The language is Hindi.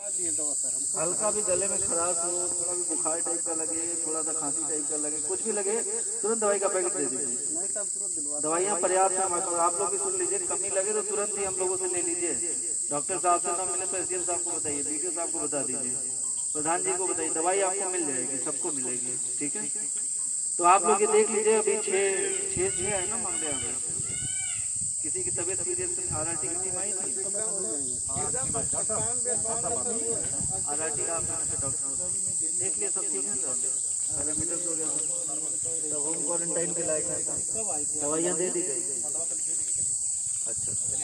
हल्का भी गले में खराश हो थोड़ा भी बुखार टाइप का लगे, थोड़ा सा खांसी टाइप का लगे, कुछ भी लगे, तुरंत दवाई का पैकेट दे दीजिए। दवाइयाँ पर्याप्त है हमारे आप लोग भी सुन लीजिए, कमी लगे तो तुरंत ही हम लोगों से ले लीजिए। डॉक्टर साहब से ना मिले तो एस साहब को बताइए डी साहब को बता दीजिए, प्रधान जी को बताइए, दवाई आपको मिल जाएगी, सबको मिलेगी, ठीक है? तो आप लोग ये देख लीजिए, अभी छः छः छः है ना मामले हमें किसी की तबीयत सीरियस आर आर टी की आई थी? डॉक्टर देख सब ठीक है। हो गया होम क्वारंटाइन के लायक दवाइयाँ दे दी गई। अच्छा।